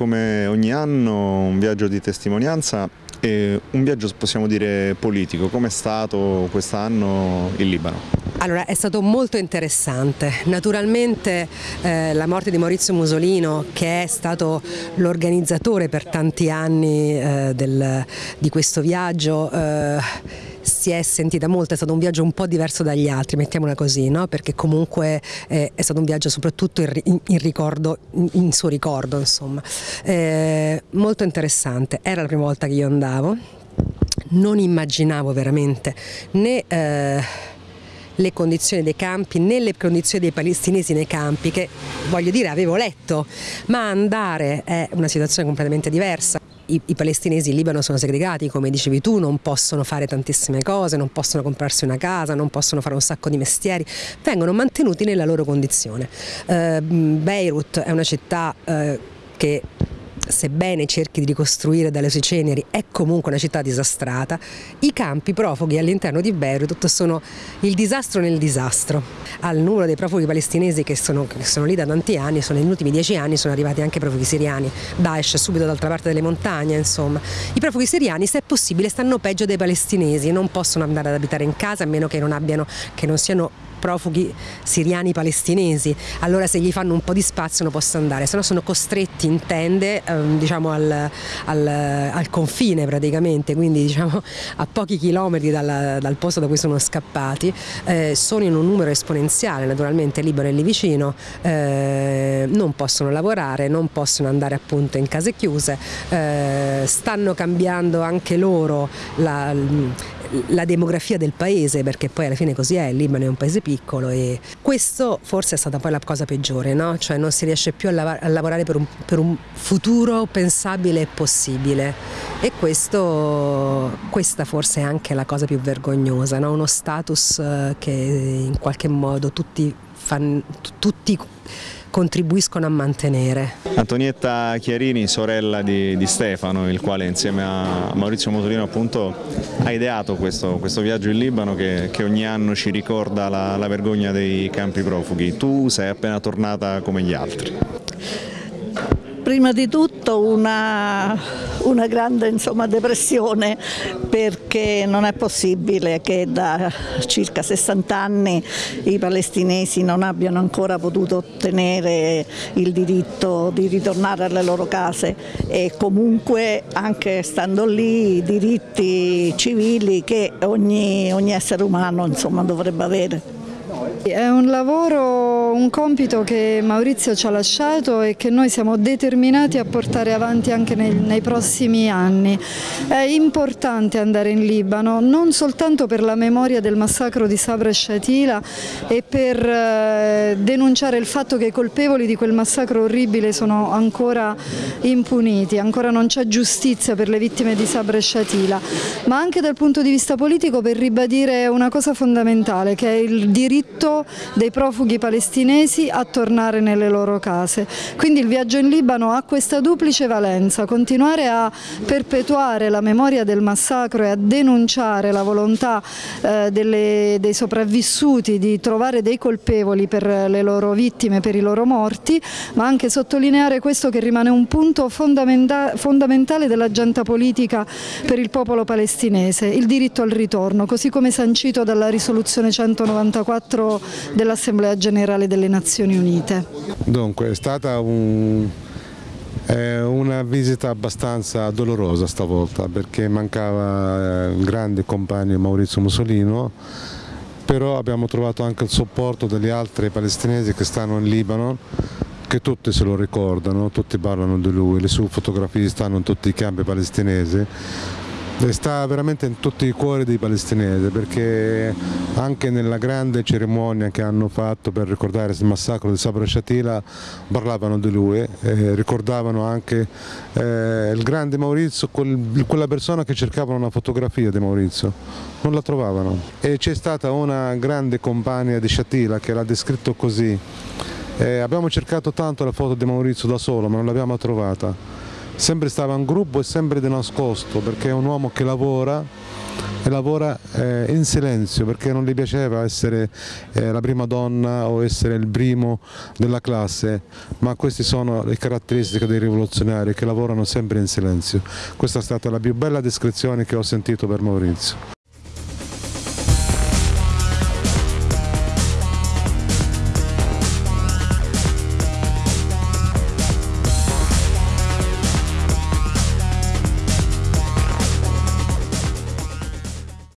come ogni anno un viaggio di testimonianza e un viaggio possiamo dire politico, come è stato quest'anno in Libano? Allora, è stato molto interessante. Naturalmente eh, la morte di Maurizio Musolino, che è stato l'organizzatore per tanti anni eh, del, di questo viaggio, eh, si è sentita molto, è stato un viaggio un po' diverso dagli altri, mettiamola così, no? perché comunque eh, è stato un viaggio soprattutto in, in, in, ricordo, in suo ricordo, insomma. Eh, molto interessante, era la prima volta che io andavo, non immaginavo veramente né eh, le condizioni dei campi né le condizioni dei palestinesi nei campi che voglio dire avevo letto ma andare è una situazione completamente diversa i, i, palestinesi in Libano sono segregati, come dicevi tu, non possono fare tantissime cose, non possono comprarsi una casa, non possono fare un sacco di mestieri, vengono mantenuti nella loro condizione. Uh, Beirut è una città uh, che sebbene cerchi di ricostruire dalle sue ceneri, è comunque una città disastrata, i campi profughi all'interno di Beirut sono il disastro nel disastro. Al numero dei profughi palestinesi che sono, che sono lì da tanti anni, sono negli ultimi dieci anni sono arrivati anche profughi siriani, Daesh subito dall'altra parte delle montagne, insomma. I profughi siriani, se è possibile, stanno peggio dei palestinesi, non possono andare ad abitare in casa a meno che non, abbiano, che non siano profughi siriani palestinesi, allora se gli fanno un po' di spazio non possono andare, se no sono costretti in tende ehm, diciamo al, al, al, confine praticamente, quindi diciamo a pochi chilometri dal, dal posto da cui sono scappati, eh, sono in un numero esponenziale, naturalmente Libano è lì vicino, eh, non possono lavorare, non possono andare appunto in case chiuse, eh, stanno cambiando anche loro la, la demografia del paese, perché poi alla fine così è, il Libano è un paese piccolo e questo forse è stata poi la cosa peggiore, no? cioè non si riesce più a, lav a lavorare per un, per un, futuro pensabile e possibile e questo, questa forse è anche la cosa più vergognosa, no? uno status eh, che in qualche modo tutti, fan, tutti contribuiscono a mantenere. Antonietta Chiarini, sorella di, di Stefano, il quale insieme a Maurizio Motorino appunto ha ideato questo, questo viaggio in Libano che, che, ogni anno ci ricorda la, la vergogna dei campi profughi. Tu sei appena tornata come gli altri prima di tutto una, una grande insomma, depressione perché non è possibile che da circa 60 anni i palestinesi non abbiano ancora potuto ottenere il diritto di ritornare alle loro case e comunque anche stando lì i diritti civili che ogni, ogni essere umano insomma, dovrebbe avere. È un lavoro, un compito che Maurizio ci ha lasciato e che noi siamo determinati a portare avanti anche nei, nei prossimi anni. È importante andare in Libano non soltanto per la memoria del massacro di Sabra e Shatila e per eh, denunciare il fatto che i colpevoli di quel massacro orribile sono ancora impuniti, ancora non c'è giustizia per le vittime di Sabra e Shatila, ma anche dal punto di vista politico per ribadire una cosa fondamentale che è il diritto dei profughi palestinesi a tornare nelle loro case. Quindi il viaggio in Libano ha questa duplice valenza, continuare a perpetuare la memoria del massacro e a denunciare la volontà eh, delle, dei sopravvissuti di trovare dei colpevoli per le loro vittime, per i loro morti, ma anche sottolineare questo che rimane un punto fondamenta fondamentale dell'agenda politica per il popolo palestinese, il diritto al ritorno, così come sancito dalla risoluzione 194 dell'Assemblea Generale delle Nazioni Unite. Dunque è stata un, eh, una visita abbastanza dolorosa stavolta perché mancava il eh, grande compagno Maurizio Mussolino però abbiamo trovato anche il supporto degli altri palestinesi che stanno in Libano che tutti se lo ricordano, tutti parlano di lui, le sue fotografie stanno in tutti i campi palestinesi sta veramente in tutti i cuori dei palestinesi perché anche nella grande cerimonia che hanno fatto per ricordare il massacro di Sabra Shatila parlavano di lui, eh, ricordavano anche eh, il grande Maurizio, quel, quella persona che cercavano una fotografia di Maurizio, non la trovavano. E c'è stata una grande compagna di Shatila che l'ha descritto così, eh, abbiamo cercato tanto la foto di Maurizio da solo ma non l'abbiamo trovata sempre stava in gruppo e sempre di nascosto perché è un uomo che lavora e lavora eh, in silenzio perché non gli piaceva essere eh, la prima donna o essere il primo della classe, ma queste sono le caratteristiche dei rivoluzionari che lavorano sempre in silenzio. Questa è stata la più bella descrizione che ho sentito per Maurizio.